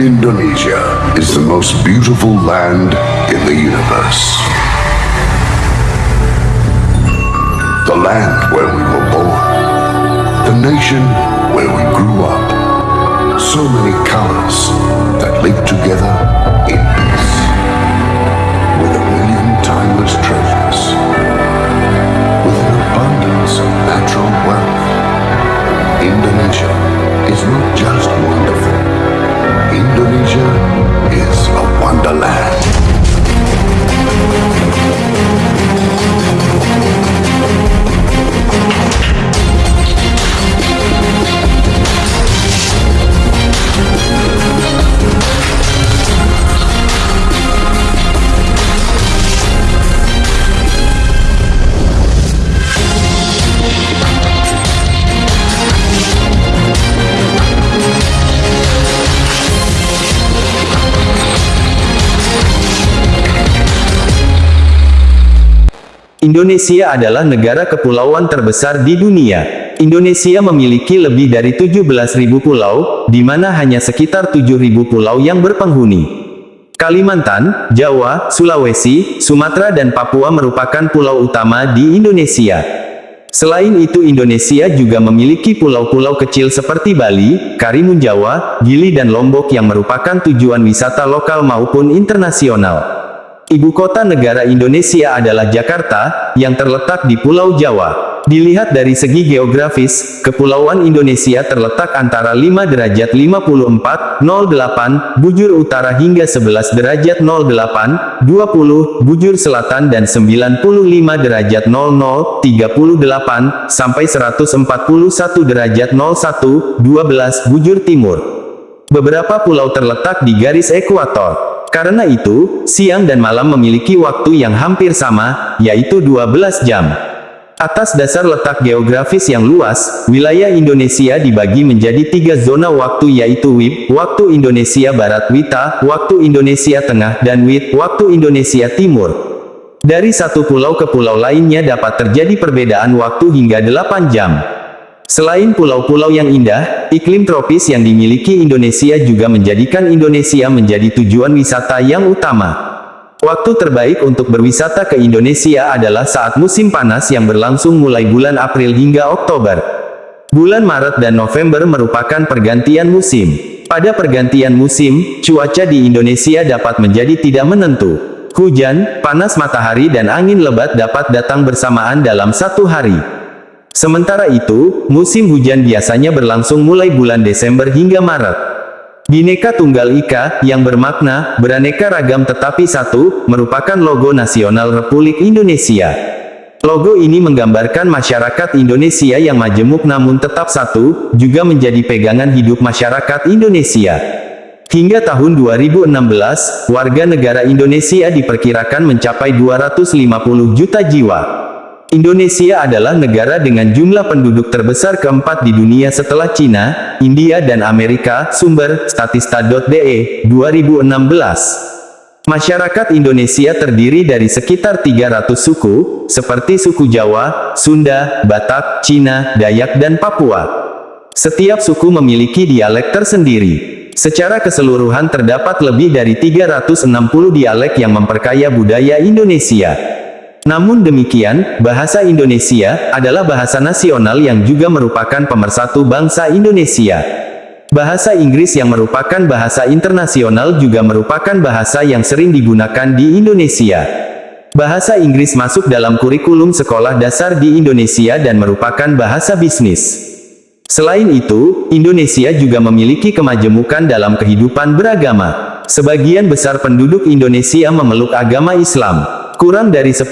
Indonesia is the most beautiful land in the universe. The land where we were born. The nation where we grew up. So many colors that live together in peace. With a million timeless treasures. With an abundance of natural wealth. Indonesia is not just wonderful. Indonesia is a wonderland. Indonesia adalah negara kepulauan terbesar di dunia. Indonesia memiliki lebih dari 17.000 pulau, di mana hanya sekitar 7.000 pulau yang berpenghuni. Kalimantan, Jawa, Sulawesi, Sumatera dan Papua merupakan pulau utama di Indonesia. Selain itu Indonesia juga memiliki pulau-pulau kecil seperti Bali, Karimun Jawa, Gili dan Lombok yang merupakan tujuan wisata lokal maupun internasional. Ibu kota negara Indonesia adalah Jakarta, yang terletak di Pulau Jawa. Dilihat dari segi geografis, Kepulauan Indonesia terletak antara 5 derajat 54, 08, bujur utara hingga 11 derajat 08, 20, bujur selatan dan 95 derajat 00, 38, sampai 141 derajat 01, 12, bujur timur. Beberapa pulau terletak di garis ekuator. Karena itu, siang dan malam memiliki waktu yang hampir sama, yaitu 12 jam. Atas dasar letak geografis yang luas, wilayah Indonesia dibagi menjadi tiga zona waktu yaitu WIB, waktu Indonesia Barat WITA, waktu Indonesia Tengah dan WIT, waktu Indonesia Timur. Dari satu pulau ke pulau lainnya dapat terjadi perbedaan waktu hingga 8 jam. Selain pulau-pulau yang indah, iklim tropis yang dimiliki Indonesia juga menjadikan Indonesia menjadi tujuan wisata yang utama. Waktu terbaik untuk berwisata ke Indonesia adalah saat musim panas yang berlangsung mulai bulan April hingga Oktober. Bulan Maret dan November merupakan pergantian musim. Pada pergantian musim, cuaca di Indonesia dapat menjadi tidak menentu. Hujan, panas matahari dan angin lebat dapat datang bersamaan dalam satu hari. Sementara itu, musim hujan biasanya berlangsung mulai bulan Desember hingga Maret. Bineka Tunggal Ika, yang bermakna, beraneka ragam tetapi satu, merupakan logo nasional Republik Indonesia. Logo ini menggambarkan masyarakat Indonesia yang majemuk namun tetap satu, juga menjadi pegangan hidup masyarakat Indonesia. Hingga tahun 2016, warga negara Indonesia diperkirakan mencapai 250 juta jiwa. Indonesia adalah negara dengan jumlah penduduk terbesar keempat di dunia setelah Cina, India dan Amerika, sumber, statista.de, 2016. Masyarakat Indonesia terdiri dari sekitar 300 suku, seperti suku Jawa, Sunda, Batak, Cina, Dayak dan Papua. Setiap suku memiliki dialek tersendiri. Secara keseluruhan terdapat lebih dari 360 dialek yang memperkaya budaya Indonesia. Namun demikian, bahasa Indonesia adalah bahasa nasional yang juga merupakan pemersatu bangsa Indonesia. Bahasa Inggris yang merupakan bahasa internasional juga merupakan bahasa yang sering digunakan di Indonesia. Bahasa Inggris masuk dalam kurikulum sekolah dasar di Indonesia dan merupakan bahasa bisnis. Selain itu, Indonesia juga memiliki kemajemukan dalam kehidupan beragama. Sebagian besar penduduk Indonesia memeluk agama Islam. Kurang dari 10%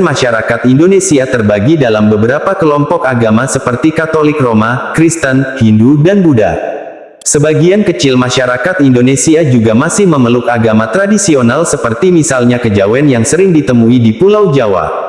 masyarakat Indonesia terbagi dalam beberapa kelompok agama seperti Katolik Roma, Kristen, Hindu dan Buddha. Sebagian kecil masyarakat Indonesia juga masih memeluk agama tradisional seperti misalnya kejawen yang sering ditemui di Pulau Jawa.